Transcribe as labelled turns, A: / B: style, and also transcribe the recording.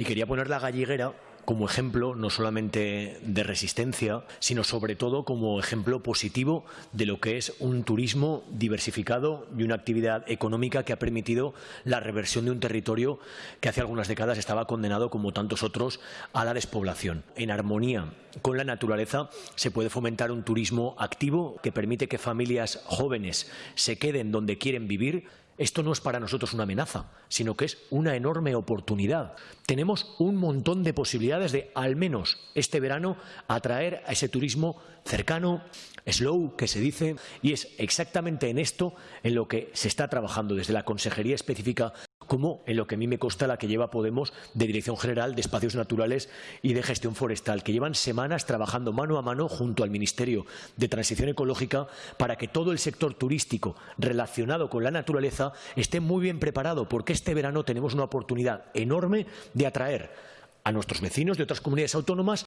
A: Y quería poner la galliguera como ejemplo no solamente de resistencia, sino sobre todo como ejemplo positivo de lo que es un turismo diversificado y una actividad económica que ha permitido la reversión de un territorio que hace algunas décadas estaba condenado, como tantos otros, a la despoblación. En armonía con la naturaleza se puede fomentar un turismo activo que permite que familias jóvenes se queden donde quieren vivir esto no es para nosotros una amenaza, sino que es una enorme oportunidad. Tenemos un montón de posibilidades de, al menos este verano, atraer a ese turismo cercano, slow, que se dice, y es exactamente en esto en lo que se está trabajando desde la Consejería Específica como en lo que a mí me consta la que lleva Podemos de Dirección General de Espacios Naturales y de Gestión Forestal, que llevan semanas trabajando mano a mano junto al Ministerio de Transición Ecológica para que todo el sector turístico relacionado con la naturaleza esté muy bien preparado, porque este verano tenemos una oportunidad enorme de atraer a nuestros vecinos de otras comunidades autónomas